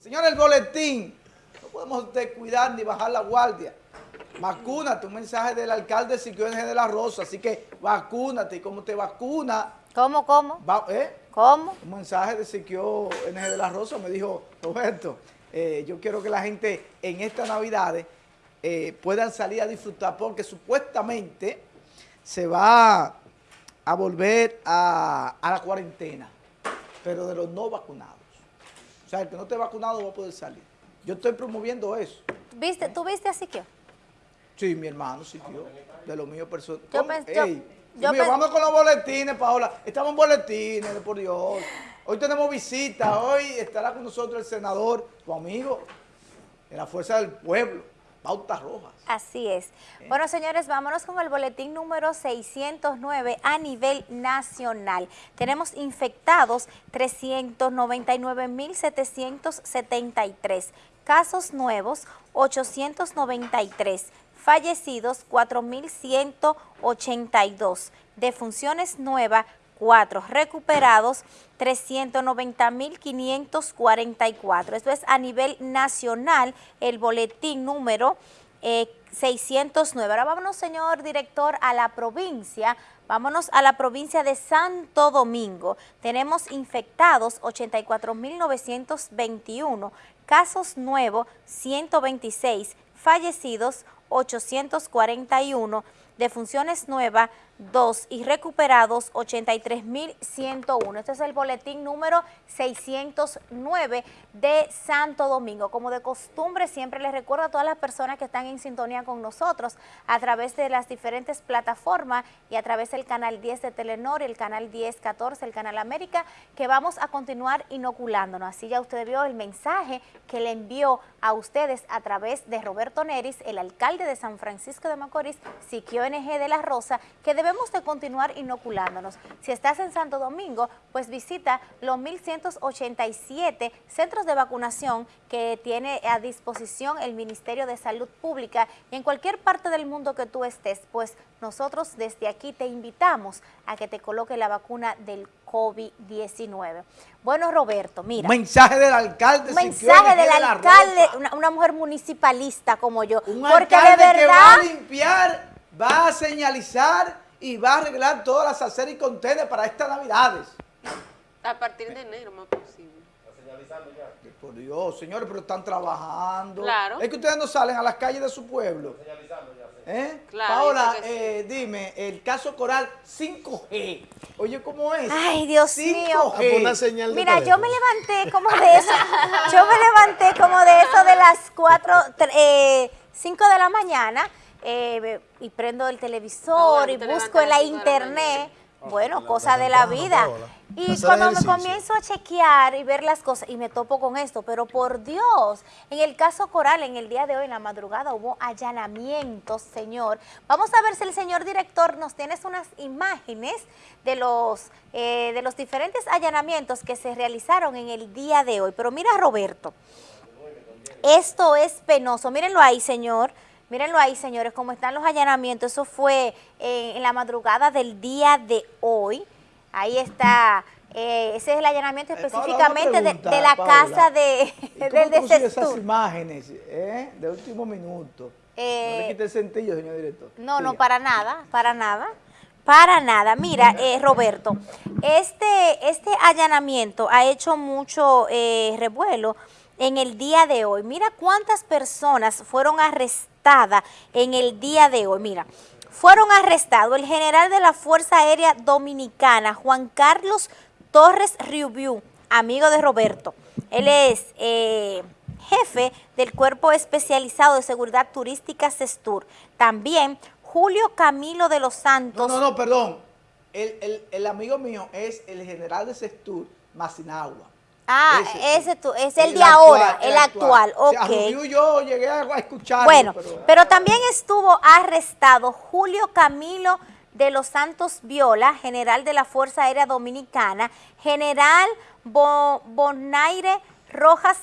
Señores, el boletín. No podemos descuidar ni bajar la guardia. Vacúnate, un mensaje del alcalde Siquio NG de la Rosa. Así que vacúnate. Y como te vacuna... ¿Cómo, cómo? Va, ¿eh? ¿Cómo? Un mensaje de Siquio NG de la Rosa me dijo, Roberto, eh, yo quiero que la gente en estas navidades eh, puedan salir a disfrutar porque supuestamente se va a volver a, a la cuarentena, pero de los no vacunados. O sea, el que no esté vacunado va a poder salir. Yo estoy promoviendo eso. ¿Viste, ¿Tú viste a Siquio? Sí, mi hermano Siquio, de lo mío personal. Yo mío, vamos con los boletines, Paola. Estamos en boletines, por Dios. Hoy tenemos visita, hoy estará con nosotros el senador, tu amigo, de la Fuerza del Pueblo, Bauta Rojas. Así es. Bueno, señores, vámonos con el boletín número 609 a nivel nacional. Tenemos infectados 399.773, casos nuevos 893, fallecidos 4.182, defunciones nuevas 4, recuperados 390.544. Esto es a nivel nacional el boletín número eh, 609. Ahora vámonos, señor director, a la provincia. Vámonos a la provincia de Santo Domingo. Tenemos infectados 84.921, casos nuevos 126, fallecidos 841, defunciones nuevas 2 y recuperados 83.101. Este es el boletín número 609 de Santo Domingo. Como de costumbre, siempre les recuerdo a todas las personas que están en sintonía con nosotros a través de las diferentes plataformas y a través del canal 10 de Telenor, el canal 10, 14, el canal América, que vamos a continuar inoculándonos. Así ya usted vio el mensaje que le envió a ustedes a través de Roberto Neris, el alcalde de San Francisco de Macorís, Siquio De la Rosa, que debemos de continuar inoculándonos. Si estás en Santo Domingo, pues visita los 1187 centros de vacunación que tiene a disposición el Ministerio de Salud Pública y en cualquier parte del mundo que tú estés, pues nosotros desde aquí te invitamos a que te coloque la vacuna del COVID-19. Bueno, Roberto, mira. Mensaje del alcalde Mensaje del de alcalde, una, una mujer municipalista como yo. Un porque alcalde de que va a limpiar, va a señalizar y va a arreglar todas las aceras y contenes para estas navidades. A partir de enero, más posible. Por Dios, señores, pero están trabajando. Claro. Es que ustedes no salen a las calles de su pueblo. ¿Eh? Claro, Paola, sí. eh, dime, el caso Coral 5G. Oye, ¿cómo es? Ay, Dios 5G. mío. Ah, Una señal de Mira, yo me levanté como de eso, yo me levanté como de eso de las 4, 5 de la mañana eh, y prendo el televisor Ah, bueno, y busco en la internet, bueno, la cosa de la vida. Y cuando me comienzo a chequear y ver las cosas y me topo con esto, pero por Dios, en el caso Coral, en el día de hoy, en la madrugada, hubo allanamientos, señor. Vamos a ver si el señor director nos tiene unas imágenes de los, eh, de los diferentes allanamientos que se realizaron en el día de hoy. Pero mira, Roberto, esto es penoso. Mírenlo ahí, señor. Mírenlo ahí, señores, cómo están los allanamientos. Eso fue eh, en la madrugada del día de hoy. Ahí está. eh, ese es el allanamiento Eh, Paola, específicamente de, de la Paola. casa de, ¿Y cómo del consigues esas imágenes eh, de último minuto? no le quite el sentido, señor director. No, no, para nada, para nada. Para nada. Mira, eh, Roberto, este, este allanamiento ha hecho mucho revuelo en el día de hoy. Mira cuántas personas fueron arrestadas en el día de hoy. Mira, fueron arrestados el general de la Fuerza Aérea Dominicana, Juan Carlos Torres Riubiu, amigo de Roberto. Él es... eh, jefe del Cuerpo Especializado de Seguridad Turística CESTUR. También Julio Camilo de los No, Santos. no, no, perdón. El, el- amigo mío es el general de Sextur, Masinagua. Ah, Ese, es el, de actual, ahora, el actual, O sea, a ok. Rubio yo llegué a escucharlo, Bueno, pero... pero también estuvo arrestado Julio Camilo de los Santos Viola, general de la Fuerza Aérea Dominicana, general Bo- Bonaire Rojas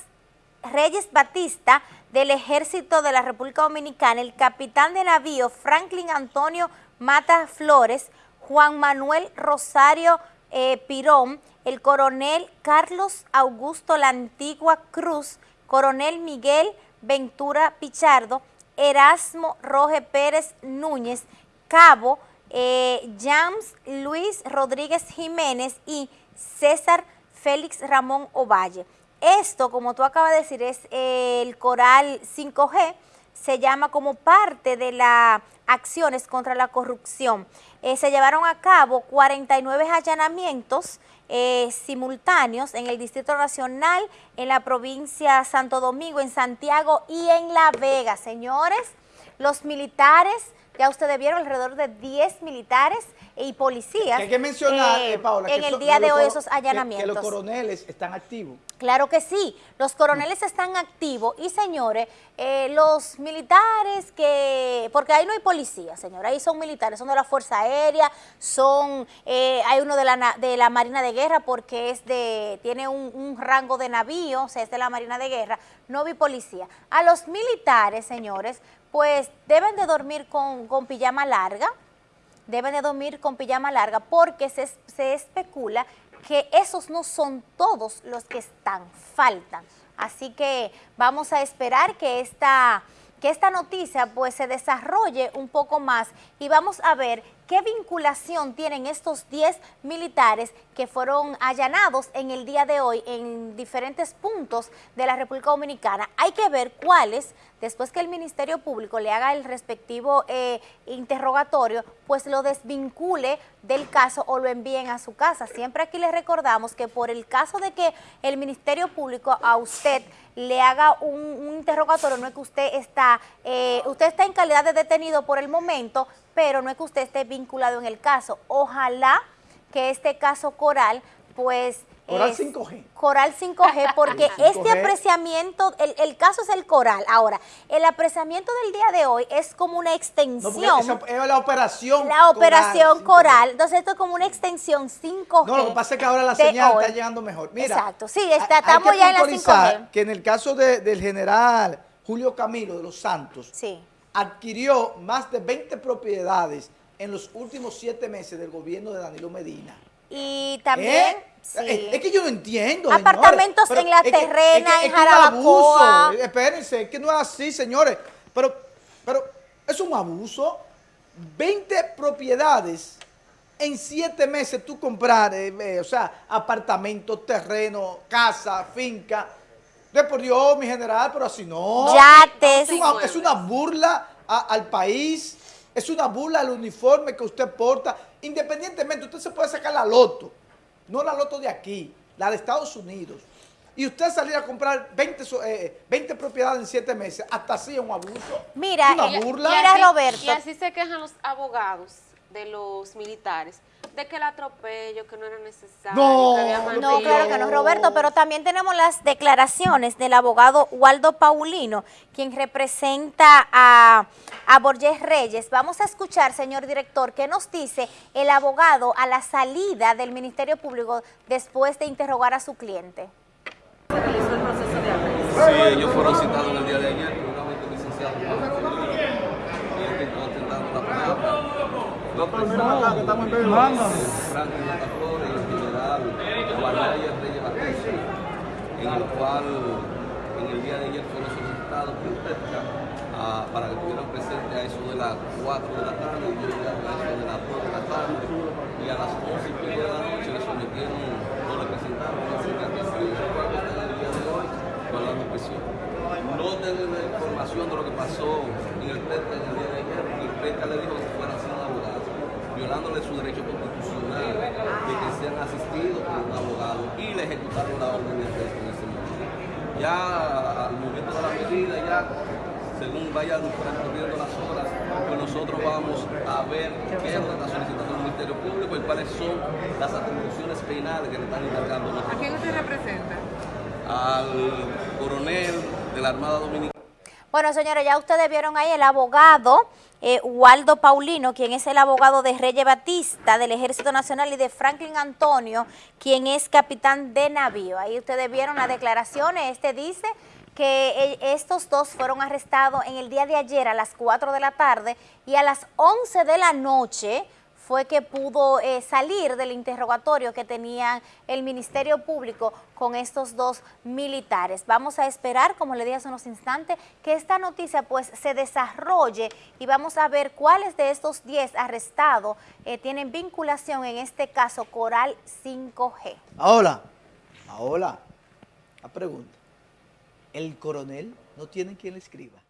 Reyes Batista del Ejército de la República Dominicana, el capitán de navío Franklin Antonio Mata Flores, Juan Manuel Rosario eh, Pirón, el coronel Carlos Augusto La Antigua Cruz, coronel Miguel Ventura Pichardo, Erasmo Roge Pérez Núñez, Cabo eh, James Luis Rodríguez Jiménez y César Félix Ramón Ovalle. Esto, como tú acabas de decir, es el coral 5G, se llama como parte de las acciones contra la corrupción. Eh, se llevaron a cabo 49 allanamientos eh, simultáneos en el Distrito Nacional, en la provincia Santo Domingo, en Santiago y en La Vega. Señores, los militares, ya ustedes vieron alrededor de 10 militares y policías. hay que mencionar, eh, Paola, en el día de hoy esos allanamientos. Que, los coroneles están activos. Claro que sí, los coroneles están activos y señores, eh, los militares que, porque ahí no hay policía, señores, ahí son militares, son de la Fuerza Aérea, son, eh, hay uno de la, de la Marina de Guerra porque es de, tiene un, un rango de navío, o sea, es de la Marina de Guerra, no vi policía. A los militares, señores, pues deben de dormir con, con pijama larga, deben de dormir con pijama larga porque se, se especula que esos no son todos los que están, faltan. Así que vamos a esperar que esta, que esta noticia pues se desarrolle un poco más y vamos a ver ¿Qué vinculación tienen estos 10 militares que fueron allanados en el día de hoy en diferentes puntos de la República Dominicana? Hay que ver cuáles, después que el Ministerio Público le haga el respectivo eh, interrogatorio, pues lo desvincule del caso o lo envíen a su casa. Siempre aquí les recordamos que por el caso de que el Ministerio Público a usted le haga un, interrogatorio, no es que usted está, eh, usted está en calidad de detenido por el momento, pero no es que usted esté vinculado en el caso. Ojalá que este caso Coral, pues... Coral 5G. Coral 5G, porque este apreciamiento, el, caso es el coral. Ahora, el apreciamiento del día de hoy es como una extensión. No, es la operación La operación coral. Entonces, esto es como una extensión 5G. No, lo que pasa es que ahora la señal está llegando mejor. Mira, Exacto, sí, estamos ya en la 5G. que en el caso del general Julio Camilo de los Santos, sí adquirió más de 20 propiedades en los últimos siete meses del gobierno de Danilo Medina. Y también... ¿Eh? Es, que yo no entiendo, Apartamentos en la terrena, en Jarabacoa. Espérense, es que no es así, señores. Pero, pero es un abuso. 20 propiedades en siete meses tú comprar, eh, eh, o sea, apartamentos, terreno, casa, finca de por Dios, mi general, pero así no. Yates. Es una, burla al país, es una burla al uniforme que usted porta. Independientemente, usted se puede sacar la loto, no la loto de aquí, la de Estados Unidos. Y usted salir a comprar 20, eh, propiedades en siete meses, hasta así es un abuso. Mira, una burla. mira Roberto. Y así se quejan los abogados de los militares de que el atropello, que no era necesario. No, que no claro que no, Roberto, pero también tenemos las declaraciones del abogado Waldo Paulino, quien representa a, a Borges Reyes. Vamos a escuchar, señor director, qué nos dice el abogado a la salida del Ministerio Público después de interrogar a su cliente. ¿Se realizó el proceso de Sí, ellos fueron citados el día de ayer, No, pero no, acá que estamos en Reyes Batista, en el cual en el día de ayer fueron solicitados uh, para que estuvieran presentes a eso de las 4 de la tarde y yo a eso de las 2 de la tarde y a las 11 y media de la noche le sometieron, no le presentaron la cicatriz y el cual está en el día de hoy con la prisión. No la información de lo que pasó en el pesca en el día de ayer, el pesca le dijo que fueran sin abogado violándole su derecho constitucional de que sean asistidos por un abogado y le ejecutaron la orden de arresto en ese momento. Ya al momento de la medida, ya según vayan transcurriendo las horas, pues nosotros vamos a ver qué es lo que está solicitando el Ministerio Público y cuáles son las atribuciones penales que le están encargando. ¿A quién usted representa? Al coronel de la Armada Dominicana. Bueno, señores, ya ustedes vieron ahí el abogado eh, Waldo Paulino, quien es el abogado de Reyes Batista del Ejército Nacional y de Franklin Antonio, quien es capitán de navío. Ahí ustedes vieron las declaraciones. Este dice que eh, estos dos fueron arrestados en el día de ayer a las 4 de la tarde y a las 11 de la noche fue que pudo eh, salir del interrogatorio que tenían el Ministerio Público con estos dos militares. Vamos a esperar, como le dije hace unos instantes, que esta noticia pues se desarrolle y vamos a ver cuáles de estos 10 arrestados eh, tienen vinculación en este caso Coral 5G. Ahora, ahora, la pregunta, ¿el coronel no tiene quien le escriba?